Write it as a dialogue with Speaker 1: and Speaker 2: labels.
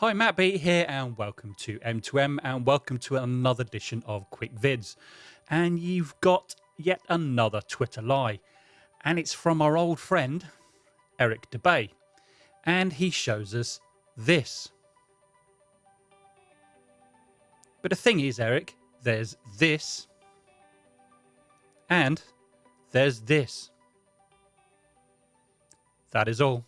Speaker 1: Hi, Matt B here, and welcome to M2M, and welcome to another edition of Quick Vids. And you've got yet another Twitter lie, and it's from our old friend Eric Dubay, and he shows us this. But the thing is, Eric, there's this, and there's this. That is all.